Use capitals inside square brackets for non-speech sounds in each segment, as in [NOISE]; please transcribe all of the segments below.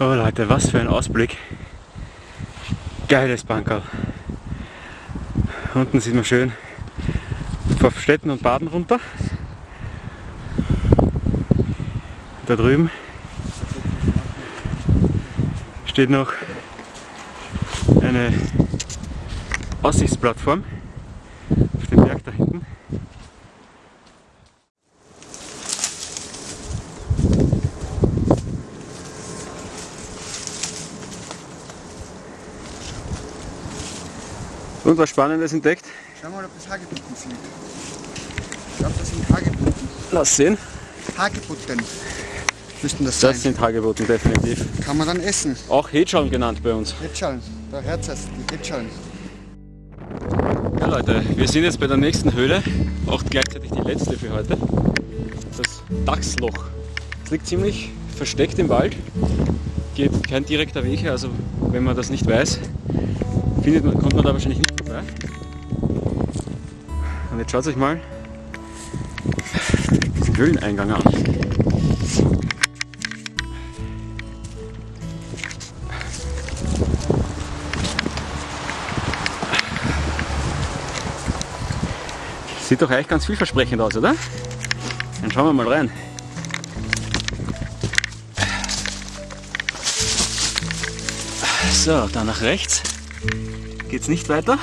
Oh Leute, was für ein Ausblick. Geiles Bankerl. Unten sieht man schön vor Städten und Baden runter. Da drüben steht noch eine Aussichtsplattform auf dem Berg da hinten. Und was Spannendes entdeckt? Schau mal, ob das Hagebutten sind. Ich glaube, das sind Hagebutten. Lass sehen. Hagebutten müssten das sein. Das sind Hagebutten, definitiv. Kann man dann essen. Auch Hetschalm genannt bei uns. Hetschalm. Da hört es, die Hetschalm. Leute, wir sind jetzt bei der nächsten Höhle, auch gleichzeitig die letzte für heute. Das Dachsloch. Es liegt ziemlich versteckt im Wald, geht kein direkter Weg her, also wenn man das nicht weiß, findet man, kommt man da wahrscheinlich nicht vorbei. Und jetzt schaut euch mal diesen Höhleneingang an. Sieht doch eigentlich ganz vielversprechend aus, oder? Dann schauen wir mal rein. So, dann nach rechts geht's nicht weiter.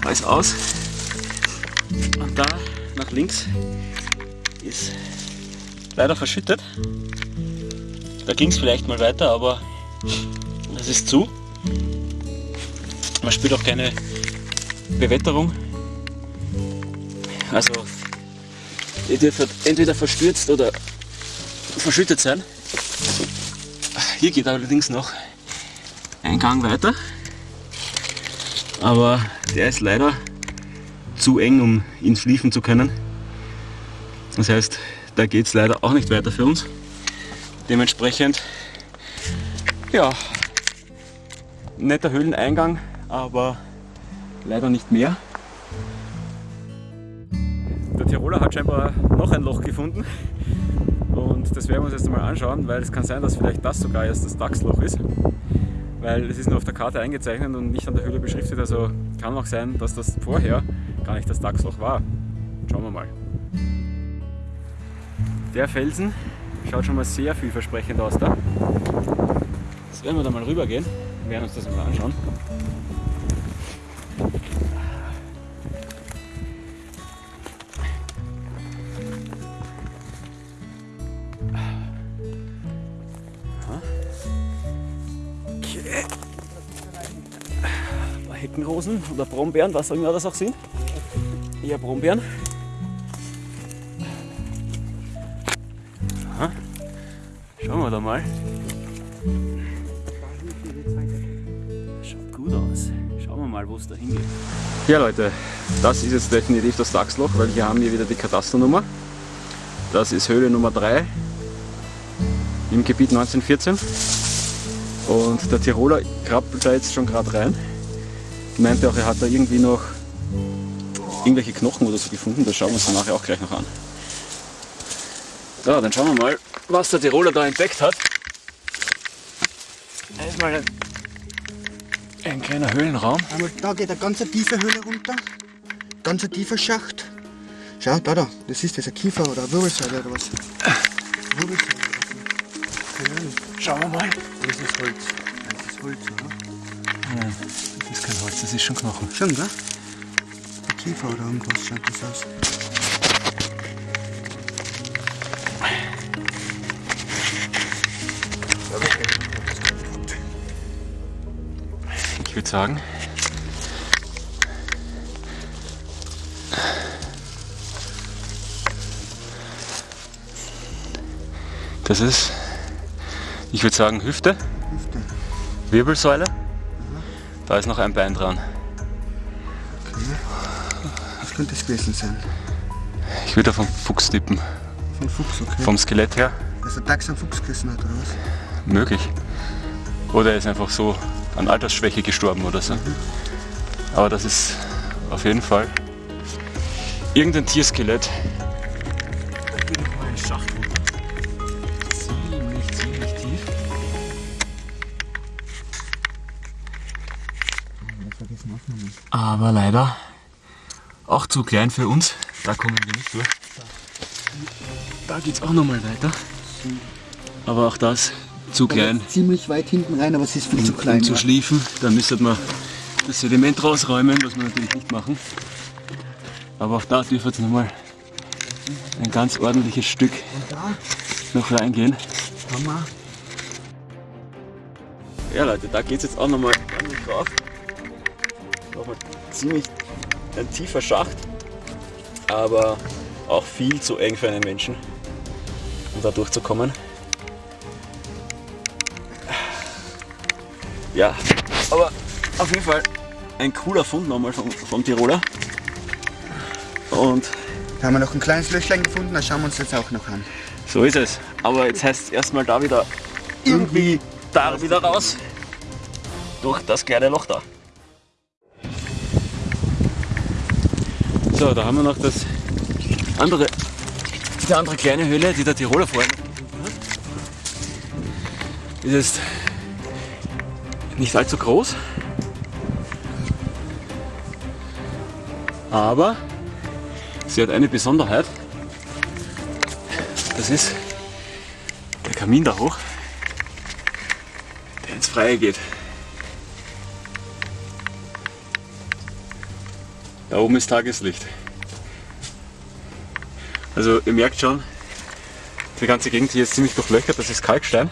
Da ist aus. Und da nach links ist leider verschüttet. Da ging es vielleicht mal weiter, aber das ist zu. Man spürt auch keine Bewetterung. Also, entweder verstürzt oder verschüttet sein. Hier geht allerdings noch ein Gang weiter. Aber der ist leider zu eng, um ihn schliefen zu können. Das heißt, da geht es leider auch nicht weiter für uns. Dementsprechend, ja, netter Höhleneingang, aber leider nicht mehr. Tiroler hat scheinbar noch ein Loch gefunden und das werden wir uns jetzt mal anschauen, weil es kann sein, dass vielleicht das sogar erst das Dachsloch ist, weil es ist nur auf der Karte eingezeichnet und nicht an der Höhle beschriftet, also kann auch sein, dass das vorher gar nicht das Dachsloch war. Schauen wir mal. Der Felsen schaut schon mal sehr vielversprechend aus da. Jetzt werden wir da mal rüber gehen, werden uns das mal anschauen. Heckenrosen oder Brombeeren, was auch immer das auch sind. Eher Brombeeren. Aha. Schauen wir da mal. Schaut gut aus. Schauen wir mal, wo es da hingeht. Ja Leute, das ist jetzt definitiv das Dachsloch, weil hier haben wir wieder die Katasternummer. Das ist Höhle Nummer 3 im Gebiet 1914. Und der Tiroler krabbelt da jetzt schon gerade rein. Meinte auch, er hat da irgendwie noch irgendwelche Knochen oder so gefunden. Das schauen wir uns dann nachher auch gleich noch an. So, dann schauen wir mal, was der Tiroler da entdeckt hat. Erstmal ein, ein kleiner Höhlenraum. Einmal da geht eine ganz tiefe Höhle runter. Ganz ein tiefer Schacht. Schau, da, da. Das ist das ein Kiefer oder eine Wirbelsäule oder was? Wirbelsäule. Keine Ahnung. Schauen wir mal. Das ist Holz. Das ist Holz, oder? Das ist kein Holz, das ist schon Knochen. Schon, gell? Ein Kiefer oder irgendwas schaut das aus. Ich würde sagen, das ist, ich würde sagen, Hüfte, Hüfte. Wirbelsäule. Da ist noch ein Bein dran. Was könnte das gewesen sein? Ich würde auf einen Fuchs tippen. Von Fuchs, okay. Vom Skelett her Dass der Dachs einen Fuchs gerissen hat, oder was? möglich. Oder er ist einfach so an Altersschwäche gestorben oder so. Aber das ist auf jeden Fall irgendein Tierskelett. Geht noch mal ein Schacht Aber leider auch zu klein für uns. Da kommen wir nicht durch. Da geht es auch noch mal weiter. Aber auch das zu klein. Ziemlich weit hinten rein, aber es ist viel um, zu klein. Um zu schliefen, dann müsste man das Sediment rausräumen, was wir natürlich nicht machen. Aber auch da dürfte jetzt nochmal ein ganz ordentliches Stück noch reingehen. Hammer. Ja Leute, da geht es jetzt auch nochmal ordentlich drauf. Nochmal ziemlich ein tiefer Schacht, aber auch viel zu eng für einen Menschen, um da durchzukommen. Ja, aber auf jeden Fall ein cooler Fund nochmal vom, vom Tiroler. Und da haben wir noch ein kleines Löchlein gefunden, das schauen wir uns jetzt auch noch an. So ist es. Aber jetzt heißt es erstmal da wieder irgendwie da wieder raus. Durch das kleine Loch da. So, da haben wir noch das andere, die andere kleine Höhle, die der Tiroler vorhin hat. Ist jetzt nicht allzu groß. Aber sie hat eine Besonderheit. Das ist der Kamin da hoch, der ins Freie geht. Da oben ist Tageslicht. Also ihr merkt schon, die ganze Gegend hier ist ziemlich durchlöchert, das ist Kalkstein.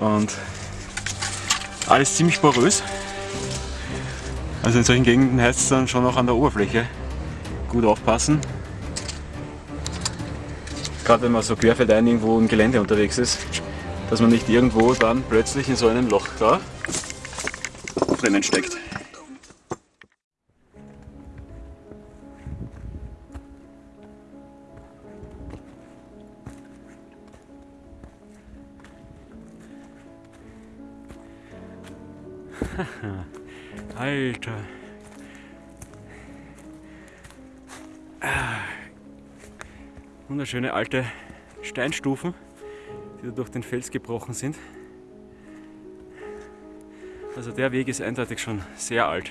Und alles ziemlich porös. Also in solchen Gegenden heißt es dann schon auch an der Oberfläche gut aufpassen. Gerade wenn man so querfeldein irgendwo im Gelände unterwegs ist, dass man nicht irgendwo dann plötzlich in so einem Loch da drinnen steckt. Alter. Ah. Wunderschöne alte Steinstufen, die durch den Fels gebrochen sind. Also der Weg ist eindeutig schon sehr alt.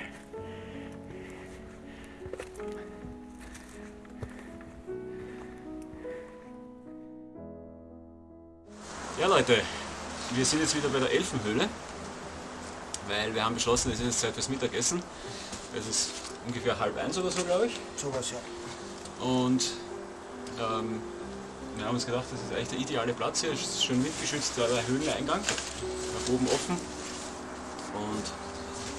Ja Leute, wir sind jetzt wieder bei der Elfenhöhle weil wir haben beschlossen, es ist jetzt Zeit fürs Mittagessen. Es ist ungefähr halb eins oder so, glaube ich. Sowas, ja. Und ähm, wir haben uns gedacht, das ist eigentlich der ideale Platz hier. Es ist schön windgeschützt, da der Höhleneingang, nach oben offen. Und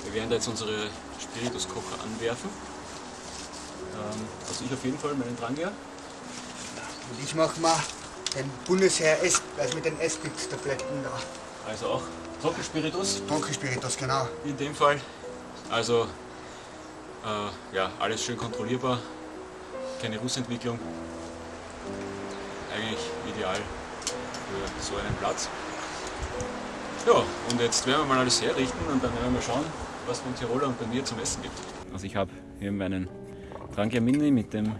wir werden da jetzt unsere Spirituskocher anwerfen. Ähm, also ich auf jeden Fall meinen Drangier. Und ich mache mal den Bundesheer S, also mit den S-Bit-Tabletten da. Also auch Trockenspiritus. Trockenspiritus, genau. In dem Fall. Also äh, ja, alles schön kontrollierbar, keine Rußentwicklung. Eigentlich ideal für so einen Platz. Ja, und jetzt werden wir mal alles herrichten und dann werden wir schauen, was von Tiroler und bei mir zum Essen gibt. Also ich habe hier meinen Trangia Mini mit dem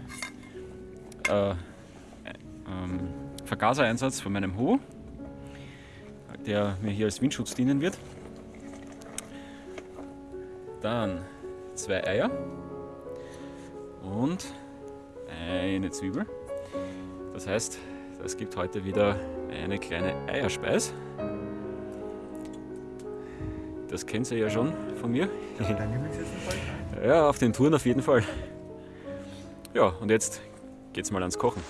äh, ähm, Vergasereinsatz von meinem Ho der mir hier als Windschutz dienen wird. Dann zwei Eier und eine Zwiebel. Das heißt, es gibt heute wieder eine kleine Eierspeis. Das kennt ihr ja schon von mir. Ja, auf den Touren auf jeden Fall. Ja, und jetzt geht's mal ans Kochen.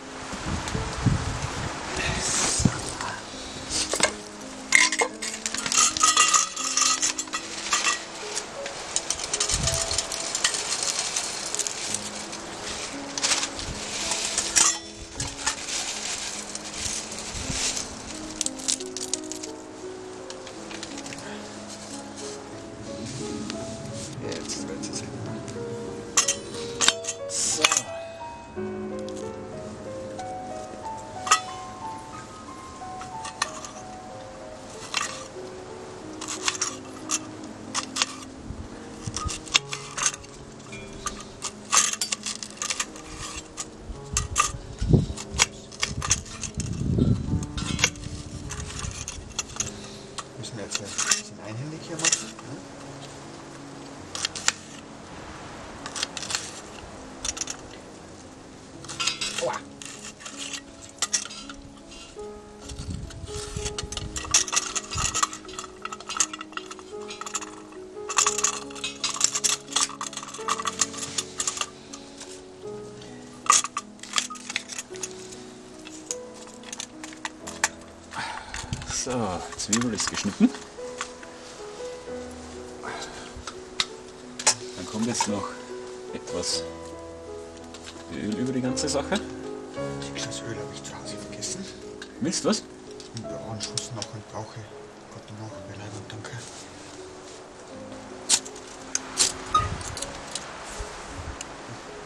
So, Zwiebel ist geschnitten. Dann kommt jetzt noch etwas Öl über die ganze Sache. Das Öl habe ich zu Hause vergessen. Willst du was? Ja, einen Schuss noch und brauche. Gott noch, Beleibung, danke.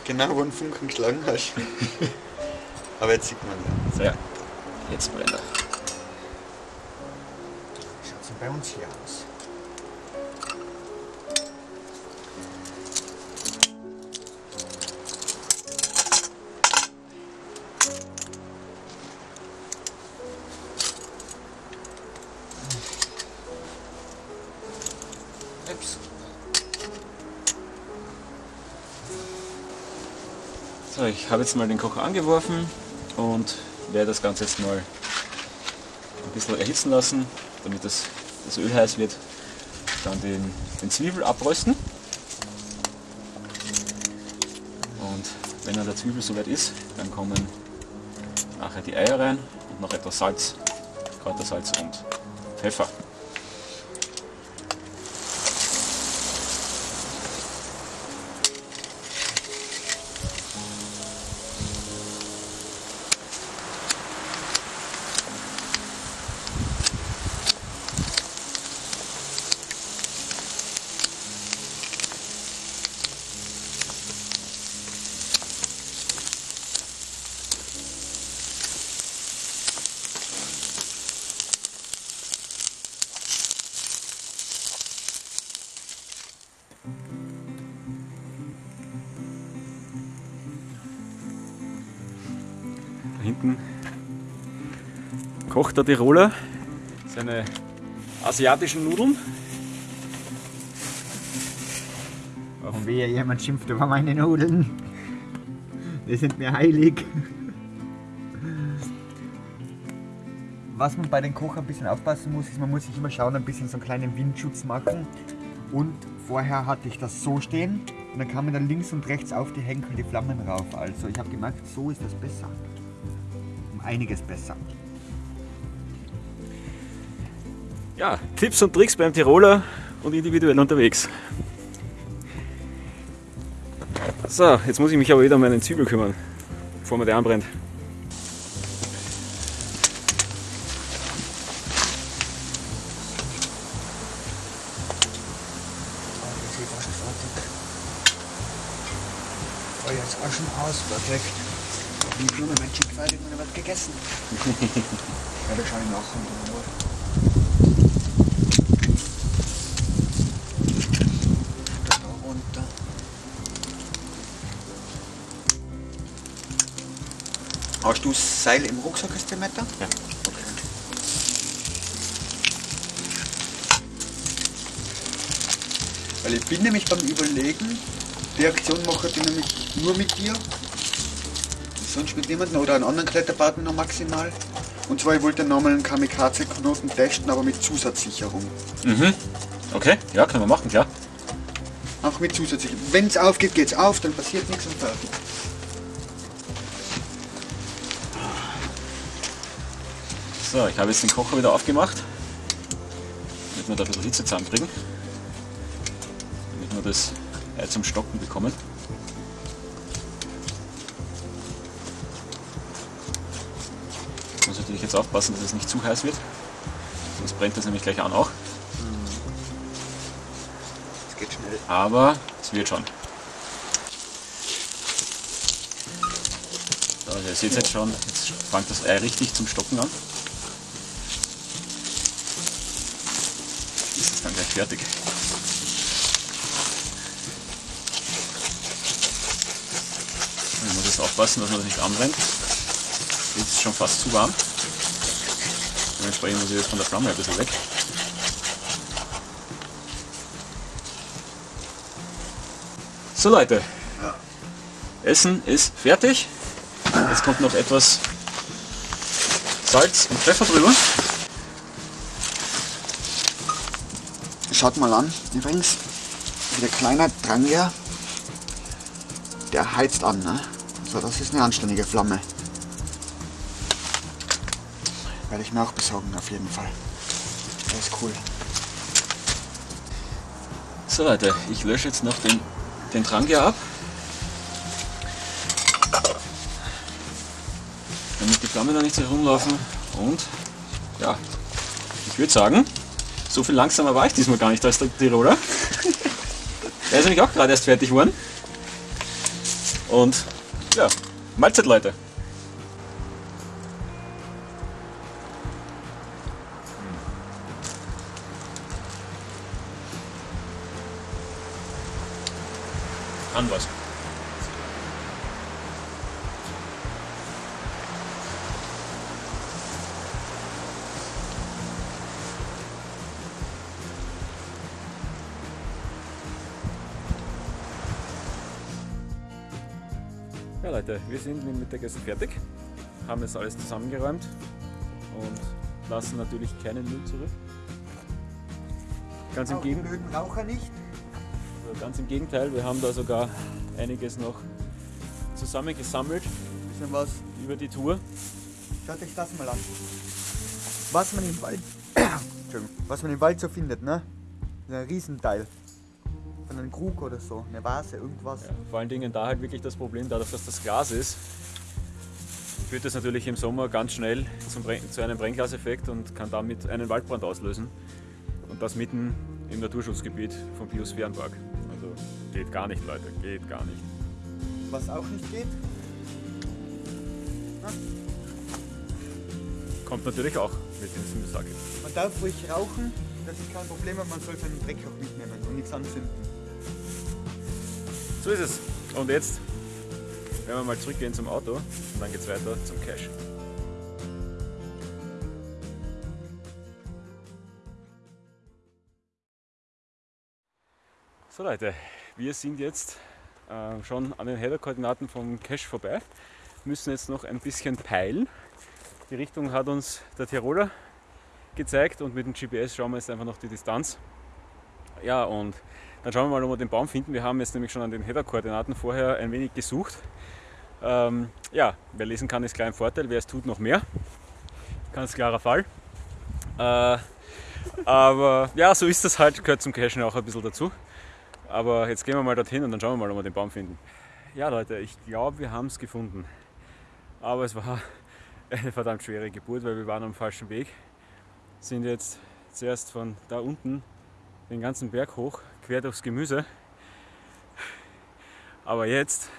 Genau, wo ein Funken geschlagen hast. [LAUGHS] Aber jetzt sieht man ja. So, ja. Jetzt brennt er. Bei uns hier aus? So, ich habe jetzt mal den Kocher angeworfen und werde das Ganze jetzt mal ein bisschen erhitzen lassen, damit das, das Öl heiß wird. Dann den, den Zwiebel abrösten. Und wenn dann der Zwiebel soweit ist, dann kommen nachher die Eier rein und noch etwas Salz, Kräutersalz und Pfeffer. Kocht der Tiroler seine asiatischen Nudeln. Und wehe, jemand schimpft über meine Nudeln. Die sind mir heilig. Was man bei den Koch ein bisschen aufpassen muss, ist, man muss sich immer schauen, ein bisschen so einen kleinen Windschutz machen. Und vorher hatte ich das so stehen und dann kann man dann links und rechts auf die Henkel die Flammen rauf. Also ich habe gemerkt, so ist das besser. Um einiges besser. Ja, Tipps und Tricks beim Tiroler und individuell unterwegs. So, jetzt muss ich mich aber wieder um meinen Zwiebel kümmern, bevor mir der anbrennt. Feuer ist auch schon aus, perfekt. Wie Blumen mit Chick fertig und wird gegessen. [LAUGHS] ja, das schaue ich nach Hast du Seil im Rucksack, da? Ja. Okay. Weil ich bin nämlich beim Überlegen, die Aktion mache ich nämlich nur mit dir. Sonst mit niemandem oder einen anderen Kletterpartner noch maximal. Und zwar, ich wollte nochmal einen Kamikaze-Knoten testen, aber mit Zusatzsicherung. Mhm. Okay, ja, können wir machen, klar. Auch mit Zusatzsicherung. Wenn es aufgeht, geht's auf, dann passiert nichts und fertig. So, ich habe jetzt den Kocher wieder aufgemacht, damit wir da ein bisschen Hitze zusammenkriegen. Damit wir das Ei zum Stocken bekommen. Ich muss natürlich jetzt aufpassen, dass es nicht zu heiß wird. Sonst brennt das nämlich gleich an auch. Es geht schnell. Aber es wird schon. So, also ihr seht jetzt schon, jetzt fängt das Ei richtig zum Stocken an. Fertig. Man muss jetzt aufpassen, dass man das nicht anbrennt. Jetzt ist es schon fast zu warm. Dementsprechend muss ich jetzt von der Flamme ein bisschen weg. So Leute, Essen ist fertig. Jetzt kommt noch etwas Salz und Pfeffer drüber. Schaut mal an, übrigens, der kleine Dranger, der heizt an. Ne? So, das ist eine anständige Flamme. Werde ich mir auch besorgen, auf jeden Fall. Das ist cool. So Leute, ich lösche jetzt noch den, den Dranger ab. Damit die Flammen da nicht herumlaufen. Und ja, ich würde sagen, so viel langsamer war ich diesmal gar nicht als der Tiroler. Der ist nämlich auch gerade erst fertig geworden. Und ja, Mahlzeit Leute. An Leute, wir sind mit dem Mittagessen fertig, haben jetzt alles zusammengeräumt und lassen natürlich keinen Müll zurück. Ganz im, Gegen also ganz im Gegenteil, wir haben da sogar einiges noch zusammengesammelt Bisschen was. über die Tour. Schaut euch das mal an. Was man im Wald, [COUGHS] was man im Wald so findet, ne? Das ist ein Riesenteil. Von einem Krug oder so, eine Vase, irgendwas. Ja, vor allen Dingen da halt wirklich das Problem, dadurch, dass das Glas ist, führt das natürlich im Sommer ganz schnell zu einem Brennglaseffekt und kann damit einen Waldbrand auslösen. Und das mitten im Naturschutzgebiet vom Biosphärenpark. Also geht gar nicht, Leute, geht gar nicht. Was auch nicht geht, Kommt natürlich auch mit in Sage. man darf ruhig rauchen, das ist kein Problem, aber man soll seinen Dreck auch mitnehmen und nichts anzünden. So ist es. Und jetzt werden wir mal zurückgehen zum Auto und dann geht's weiter zum Cache. So Leute, wir sind jetzt äh, schon an den Header-Koordinaten vom Cache vorbei, müssen jetzt noch ein bisschen peilen. Die Richtung hat uns der Tiroler gezeigt und mit dem GPS schauen wir jetzt einfach noch die Distanz. Ja, und dann schauen wir mal, ob wir den Baum finden. Wir haben jetzt nämlich schon an den Header-Koordinaten vorher ein wenig gesucht. Ähm, ja, wer lesen kann, ist klar ein Vorteil. Wer es tut, noch mehr. Ganz klarer Fall. Äh, aber ja, so ist das halt, gehört zum Cashen auch ein bisschen dazu. Aber jetzt gehen wir mal dorthin und dann schauen wir mal, ob wir den Baum finden. Ja, Leute, ich glaube, wir haben es gefunden. Aber es war eine verdammt schwere Geburt, weil wir waren am falschen Weg. Sind jetzt zuerst von da unten den ganzen Berg hoch, quer durchs Gemüse. Aber jetzt,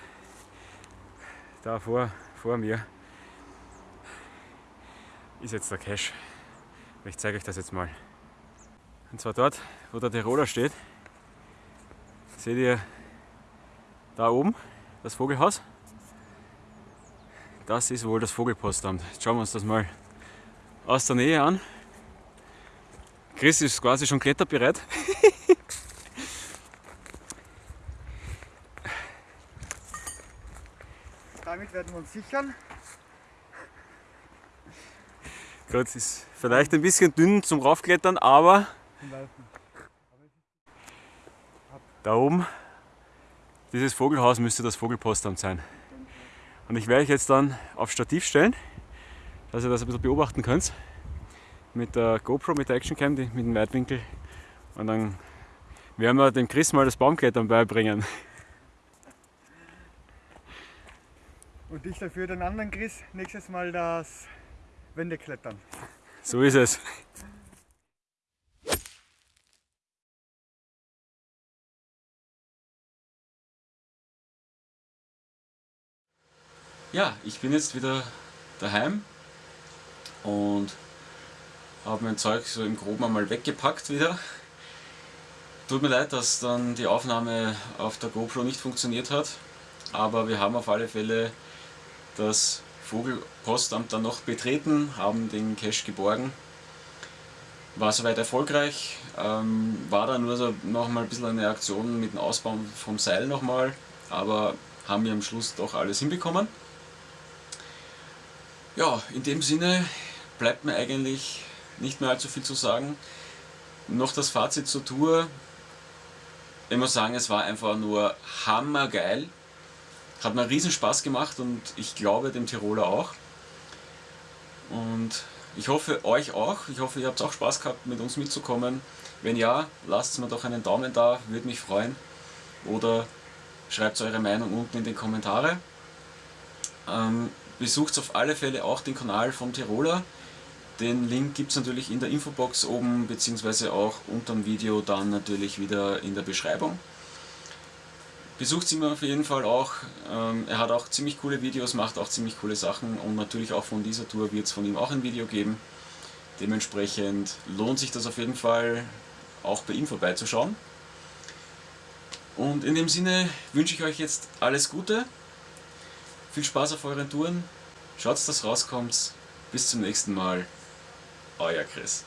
da vor, vor mir, ist jetzt der Cache. Ich zeige euch das jetzt mal. Und zwar dort, wo der Tiroler steht. Seht ihr da oben das Vogelhaus? Das ist wohl das Vogelpostamt. Jetzt schauen wir uns das mal aus der Nähe an. Chris ist quasi schon kletterbereit. [LAUGHS] Damit werden wir uns sichern. Gut, es ist vielleicht ein bisschen dünn zum Raufklettern, aber da oben, dieses Vogelhaus müsste das Vogelpostamt sein. Und ich werde euch jetzt dann auf Stativ stellen, dass ihr das ein bisschen beobachten könnt. Mit der GoPro, mit der Actioncam, mit dem Weitwinkel. Und dann werden wir dem Chris mal das Baumklettern beibringen. Und ich dafür den anderen Chris nächstes Mal das Wendeklettern. So ist es. Ja, ich bin jetzt wieder daheim und habe mein Zeug so im Groben einmal weggepackt wieder. Tut mir leid, dass dann die Aufnahme auf der GoPro nicht funktioniert hat, aber wir haben auf alle Fälle das Vogelpostamt dann noch betreten, haben den Cache geborgen. War soweit erfolgreich, ähm, war dann nur so noch mal ein bisschen eine Aktion mit dem Ausbauen vom Seil nochmal, aber haben wir am Schluss doch alles hinbekommen. Ja, in dem Sinne bleibt mir eigentlich nicht mehr allzu viel zu sagen. Noch das Fazit zur Tour. Ich muss sagen, es war einfach nur hammergeil. Hat mir riesen Spaß gemacht und ich glaube dem Tiroler auch. Und ich hoffe euch auch. Ich hoffe ihr habt auch Spaß gehabt mit uns mitzukommen. Wenn ja, lasst mir doch einen Daumen da, würde mich freuen. Oder schreibt eure Meinung unten in die Kommentare. Ähm, besucht auf alle Fälle auch den Kanal vom Tiroler. Den Link gibt es natürlich in der Infobox oben, beziehungsweise auch unter dem Video dann natürlich wieder in der Beschreibung. Besucht ihn auf jeden Fall auch. Ähm, er hat auch ziemlich coole Videos, macht auch ziemlich coole Sachen und natürlich auch von dieser Tour wird es von ihm auch ein Video geben. Dementsprechend lohnt sich das auf jeden Fall auch bei ihm vorbeizuschauen. Und in dem Sinne wünsche ich euch jetzt alles Gute, viel Spaß auf euren Touren, schaut, dass rauskommt. Bis zum nächsten Mal, euer Chris.